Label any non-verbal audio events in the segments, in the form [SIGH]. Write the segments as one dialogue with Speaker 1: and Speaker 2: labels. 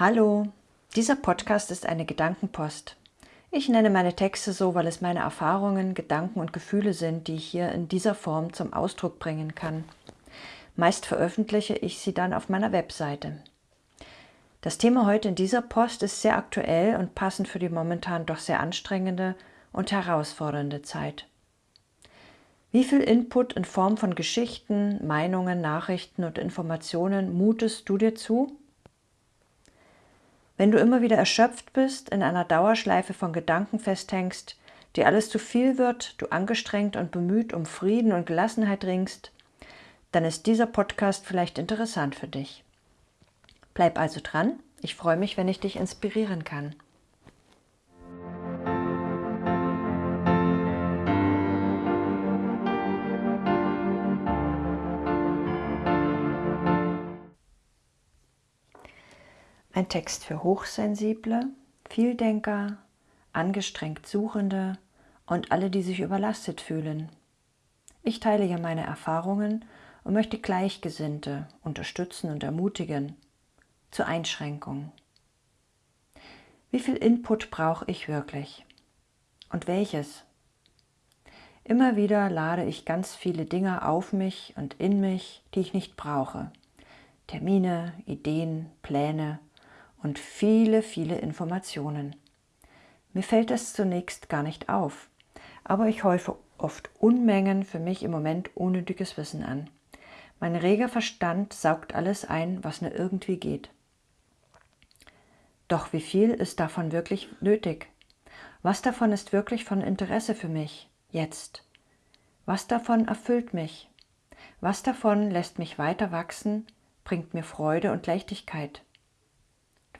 Speaker 1: Hallo, dieser Podcast ist eine Gedankenpost. Ich nenne meine Texte so, weil es meine Erfahrungen, Gedanken und Gefühle sind, die ich hier in dieser Form zum Ausdruck bringen kann. Meist veröffentliche ich sie dann auf meiner Webseite. Das Thema heute in dieser Post ist sehr aktuell und passend für die momentan doch sehr anstrengende und herausfordernde Zeit. Wie viel Input in Form von Geschichten, Meinungen, Nachrichten und Informationen mutest du dir zu? Wenn du immer wieder erschöpft bist, in einer Dauerschleife von Gedanken festhängst, dir alles zu viel wird, du angestrengt und bemüht um Frieden und Gelassenheit ringst, dann ist dieser Podcast vielleicht interessant für dich. Bleib also dran, ich freue mich, wenn ich dich inspirieren kann. Ein Text für Hochsensible, Vieldenker, angestrengt Suchende und alle, die sich überlastet fühlen. Ich teile hier meine Erfahrungen und möchte Gleichgesinnte unterstützen und ermutigen zur Einschränkung. Wie viel Input brauche ich wirklich? Und welches? Immer wieder lade ich ganz viele Dinge auf mich und in mich, die ich nicht brauche. Termine, Ideen, Pläne, und viele, viele Informationen. Mir fällt das zunächst gar nicht auf, aber ich häufe oft Unmengen für mich im Moment unnötiges Wissen an. Mein reger Verstand saugt alles ein, was nur irgendwie geht. Doch wie viel ist davon wirklich nötig? Was davon ist wirklich von Interesse für mich, jetzt? Was davon erfüllt mich? Was davon lässt mich weiter wachsen, bringt mir Freude und Leichtigkeit?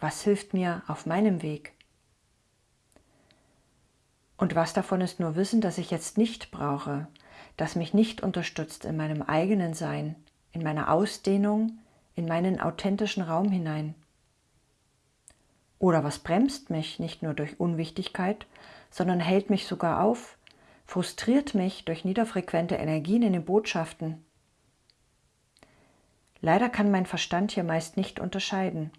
Speaker 1: Was hilft mir auf meinem Weg? Und was davon ist nur Wissen, das ich jetzt nicht brauche, das mich nicht unterstützt in meinem eigenen Sein, in meiner Ausdehnung, in meinen authentischen Raum hinein? Oder was bremst mich nicht nur durch Unwichtigkeit, sondern hält mich sogar auf, frustriert mich durch niederfrequente Energien in den Botschaften? Leider kann mein Verstand hier meist nicht unterscheiden.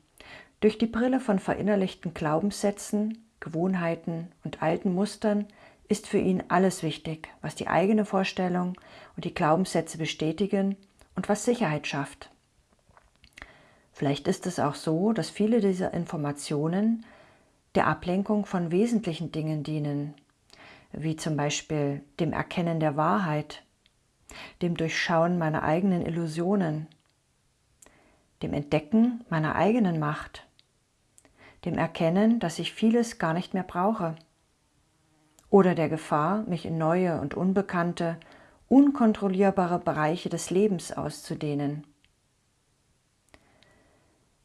Speaker 1: Durch die Brille von verinnerlichten Glaubenssätzen, Gewohnheiten und alten Mustern ist für ihn alles wichtig, was die eigene Vorstellung und die Glaubenssätze bestätigen und was Sicherheit schafft. Vielleicht ist es auch so, dass viele dieser Informationen der Ablenkung von wesentlichen Dingen dienen, wie zum Beispiel dem Erkennen der Wahrheit, dem Durchschauen meiner eigenen Illusionen, dem Entdecken meiner eigenen Macht dem Erkennen, dass ich vieles gar nicht mehr brauche. Oder der Gefahr, mich in neue und unbekannte, unkontrollierbare Bereiche des Lebens auszudehnen.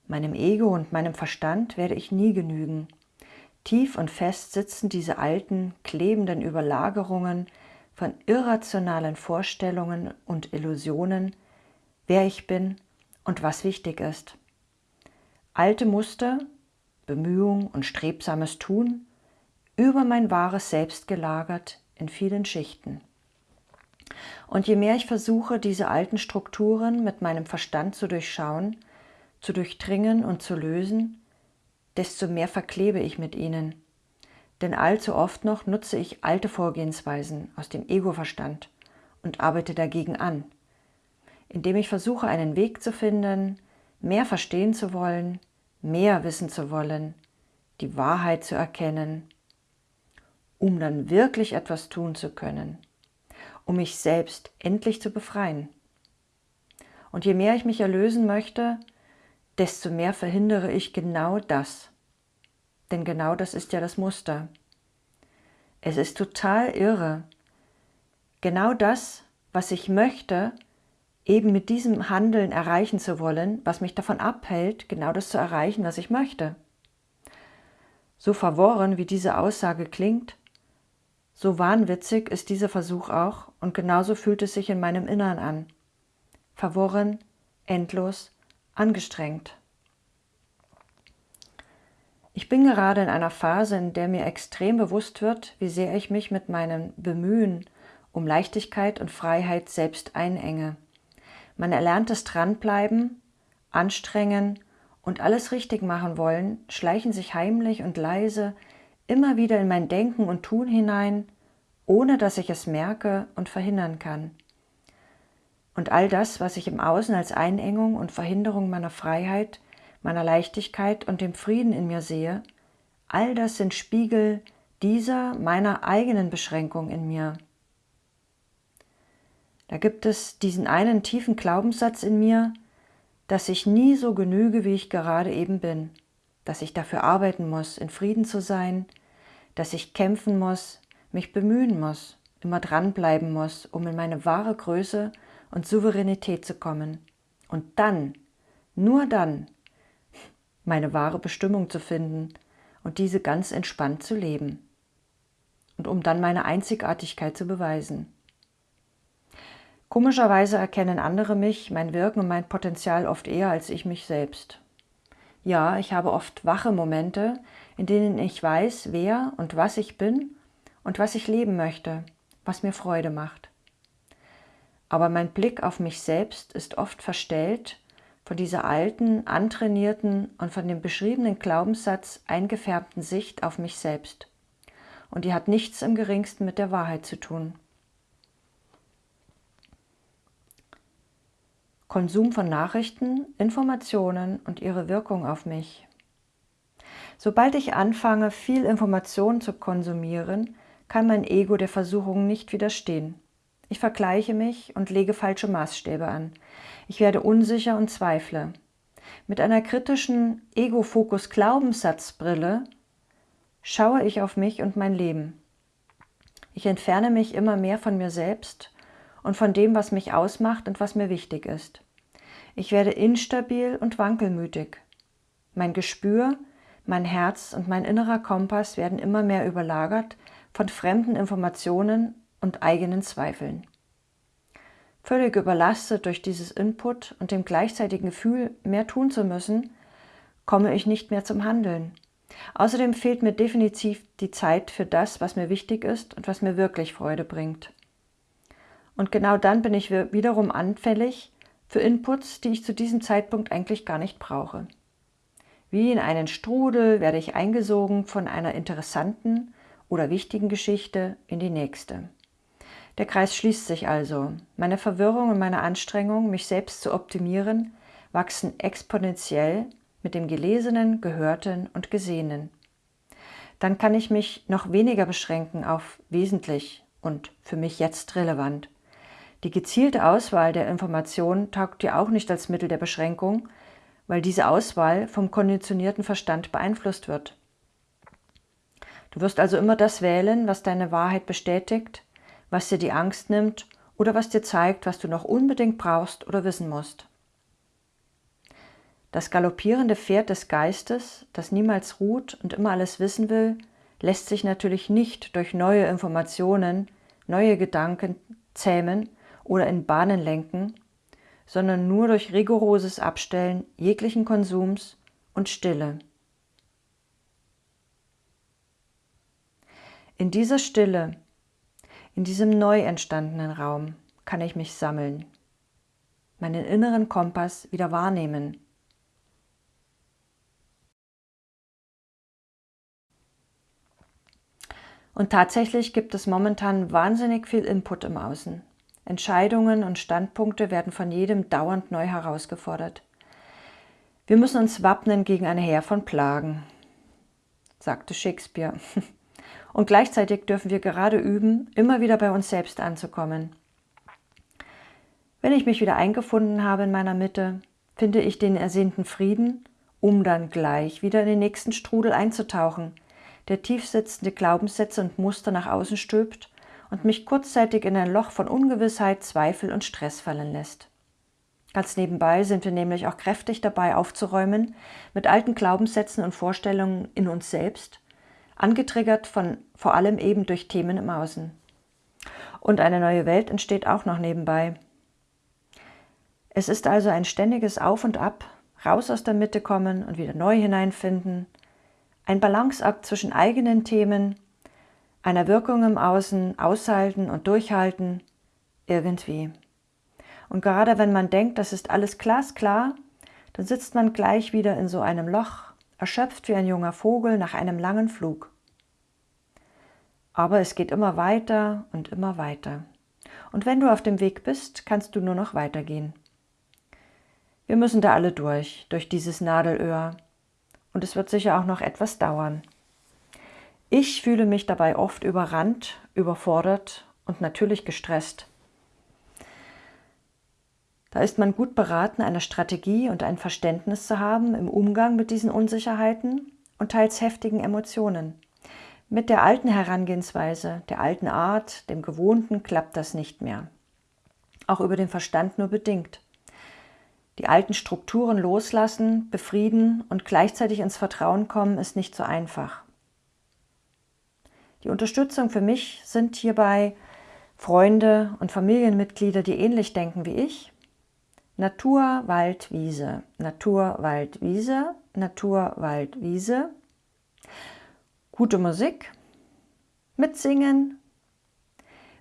Speaker 1: Meinem Ego und meinem Verstand werde ich nie genügen. Tief und fest sitzen diese alten, klebenden Überlagerungen von irrationalen Vorstellungen und Illusionen, wer ich bin und was wichtig ist. Alte Muster, Bemühung und strebsames Tun über mein wahres Selbst gelagert in vielen Schichten. Und je mehr ich versuche, diese alten Strukturen mit meinem Verstand zu durchschauen, zu durchdringen und zu lösen, desto mehr verklebe ich mit ihnen. Denn allzu oft noch nutze ich alte Vorgehensweisen aus dem Ego-Verstand und arbeite dagegen an, indem ich versuche, einen Weg zu finden, mehr verstehen zu wollen, mehr wissen zu wollen, die Wahrheit zu erkennen, um dann wirklich etwas tun zu können, um mich selbst endlich zu befreien. Und je mehr ich mich erlösen möchte, desto mehr verhindere ich genau das. Denn genau das ist ja das Muster. Es ist total irre. Genau das, was ich möchte, eben mit diesem Handeln erreichen zu wollen, was mich davon abhält, genau das zu erreichen, was ich möchte. So verworren, wie diese Aussage klingt, so wahnwitzig ist dieser Versuch auch und genauso fühlt es sich in meinem Innern an. Verworren, endlos, angestrengt. Ich bin gerade in einer Phase, in der mir extrem bewusst wird, wie sehr ich mich mit meinem Bemühen um Leichtigkeit und Freiheit selbst einenge. Man erlernt das Dranbleiben, Anstrengen und alles richtig machen wollen, schleichen sich heimlich und leise immer wieder in mein Denken und Tun hinein, ohne dass ich es merke und verhindern kann. Und all das, was ich im Außen als Einengung und Verhinderung meiner Freiheit, meiner Leichtigkeit und dem Frieden in mir sehe, all das sind Spiegel dieser meiner eigenen Beschränkung in mir. Da gibt es diesen einen tiefen Glaubenssatz in mir, dass ich nie so genüge, wie ich gerade eben bin, dass ich dafür arbeiten muss, in Frieden zu sein, dass ich kämpfen muss, mich bemühen muss, immer dranbleiben muss, um in meine wahre Größe und Souveränität zu kommen. Und dann, nur dann, meine wahre Bestimmung zu finden und diese ganz entspannt zu leben. Und um dann meine Einzigartigkeit zu beweisen. Komischerweise erkennen andere mich, mein Wirken und mein Potenzial oft eher als ich mich selbst. Ja, ich habe oft wache Momente, in denen ich weiß, wer und was ich bin und was ich leben möchte, was mir Freude macht. Aber mein Blick auf mich selbst ist oft verstellt von dieser alten, antrainierten und von dem beschriebenen Glaubenssatz eingefärbten Sicht auf mich selbst. Und die hat nichts im geringsten mit der Wahrheit zu tun. Konsum von Nachrichten, Informationen und ihre Wirkung auf mich. Sobald ich anfange, viel Information zu konsumieren, kann mein Ego der Versuchung nicht widerstehen. Ich vergleiche mich und lege falsche Maßstäbe an. Ich werde unsicher und zweifle. Mit einer kritischen Ego-Fokus-Glaubenssatzbrille schaue ich auf mich und mein Leben. Ich entferne mich immer mehr von mir selbst und von dem, was mich ausmacht und was mir wichtig ist. Ich werde instabil und wankelmütig. Mein Gespür, mein Herz und mein innerer Kompass werden immer mehr überlagert von fremden Informationen und eigenen Zweifeln. Völlig überlastet durch dieses Input und dem gleichzeitigen Gefühl, mehr tun zu müssen, komme ich nicht mehr zum Handeln. Außerdem fehlt mir definitiv die Zeit für das, was mir wichtig ist und was mir wirklich Freude bringt. Und genau dann bin ich wiederum anfällig für Inputs, die ich zu diesem Zeitpunkt eigentlich gar nicht brauche. Wie in einen Strudel werde ich eingesogen von einer interessanten oder wichtigen Geschichte in die nächste. Der Kreis schließt sich also. Meine Verwirrung und meine Anstrengung, mich selbst zu optimieren, wachsen exponentiell mit dem Gelesenen, Gehörten und Gesehenen. Dann kann ich mich noch weniger beschränken auf wesentlich und für mich jetzt relevant. Die gezielte Auswahl der Informationen taugt dir auch nicht als Mittel der Beschränkung, weil diese Auswahl vom konditionierten Verstand beeinflusst wird. Du wirst also immer das wählen, was deine Wahrheit bestätigt, was dir die Angst nimmt oder was dir zeigt, was du noch unbedingt brauchst oder wissen musst. Das galoppierende Pferd des Geistes, das niemals ruht und immer alles wissen will, lässt sich natürlich nicht durch neue Informationen, neue Gedanken zähmen oder in Bahnen lenken, sondern nur durch rigoroses Abstellen jeglichen Konsums und Stille. In dieser Stille, in diesem neu entstandenen Raum kann ich mich sammeln, meinen inneren Kompass wieder wahrnehmen. Und tatsächlich gibt es momentan wahnsinnig viel Input im Außen. Entscheidungen und Standpunkte werden von jedem dauernd neu herausgefordert. Wir müssen uns wappnen gegen eine Heer von Plagen, sagte Shakespeare. [LAUGHS] Und gleichzeitig dürfen wir gerade üben, immer wieder bei uns selbst anzukommen. Wenn ich mich wieder eingefunden habe in meiner Mitte, finde ich den ersehnten Frieden, um dann gleich wieder in den nächsten Strudel einzutauchen, der tiefsitzende Glaubenssätze und Muster nach außen stülpt und mich kurzzeitig in ein Loch von Ungewissheit, Zweifel und Stress fallen lässt. Ganz nebenbei sind wir nämlich auch kräftig dabei aufzuräumen mit alten Glaubenssätzen und Vorstellungen in uns selbst, angetriggert von vor allem eben durch Themen im Außen. Und eine neue Welt entsteht auch noch nebenbei. Es ist also ein ständiges Auf und Ab, raus aus der Mitte kommen und wieder neu hineinfinden, ein Balanceakt zwischen eigenen Themen einer Wirkung im Außen aushalten und durchhalten, irgendwie. Und gerade wenn man denkt, das ist alles glasklar, dann sitzt man gleich wieder in so einem Loch, erschöpft wie ein junger Vogel nach einem langen Flug. Aber es geht immer weiter und immer weiter. Und wenn du auf dem Weg bist, kannst du nur noch weitergehen. Wir müssen da alle durch, durch dieses Nadelöhr. Und es wird sicher auch noch etwas dauern. Ich fühle mich dabei oft überrannt, überfordert und natürlich gestresst. Da ist man gut beraten, eine Strategie und ein Verständnis zu haben im Umgang mit diesen Unsicherheiten und teils heftigen Emotionen. Mit der alten Herangehensweise, der alten Art, dem Gewohnten klappt das nicht mehr. Auch über den Verstand nur bedingt. Die alten Strukturen loslassen, befrieden und gleichzeitig ins Vertrauen kommen, ist nicht so einfach. Die Unterstützung für mich sind hierbei Freunde und Familienmitglieder, die ähnlich denken wie ich. Natur, Wald, Wiese, Natur, Wald, Wiese, Natur, Wald, Wiese. Gute Musik, mitsingen,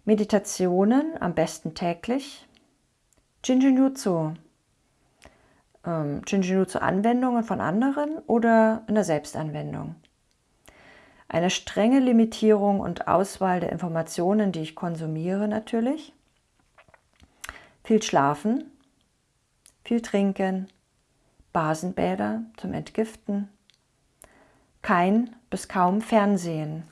Speaker 1: Meditationen, am besten täglich, Jinjinjutsu, ähm, Jinjinjutsu-Anwendungen von anderen oder in der Selbstanwendung. Eine strenge Limitierung und Auswahl der Informationen, die ich konsumiere natürlich. Viel Schlafen, viel Trinken, Basenbäder zum Entgiften, kein bis kaum Fernsehen.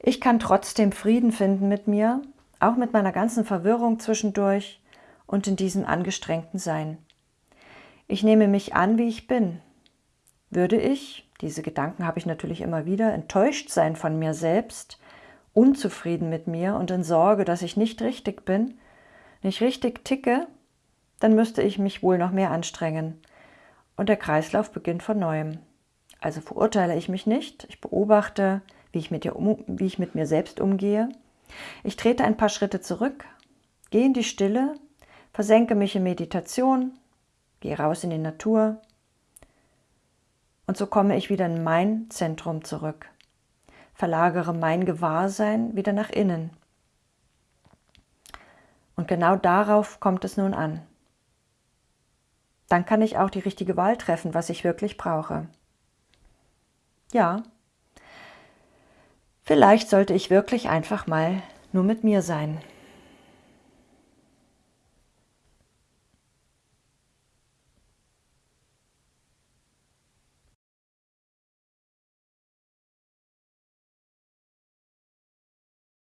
Speaker 1: Ich kann trotzdem Frieden finden mit mir, auch mit meiner ganzen Verwirrung zwischendurch und in diesem angestrengten Sein. Ich nehme mich an, wie ich bin. Würde ich, diese Gedanken habe ich natürlich immer wieder, enttäuscht sein von mir selbst, unzufrieden mit mir und in Sorge, dass ich nicht richtig bin, nicht richtig ticke, dann müsste ich mich wohl noch mehr anstrengen, und der Kreislauf beginnt von neuem. Also verurteile ich mich nicht, ich beobachte, wie ich mit, um, wie ich mit mir selbst umgehe. Ich trete ein paar Schritte zurück, gehe in die Stille, versenke mich in Meditation, gehe raus in die Natur und so komme ich wieder in mein Zentrum zurück, verlagere mein Gewahrsein wieder nach innen. Und genau darauf kommt es nun an dann kann ich auch die richtige Wahl treffen, was ich wirklich brauche. Ja, vielleicht sollte ich wirklich einfach mal nur mit mir sein.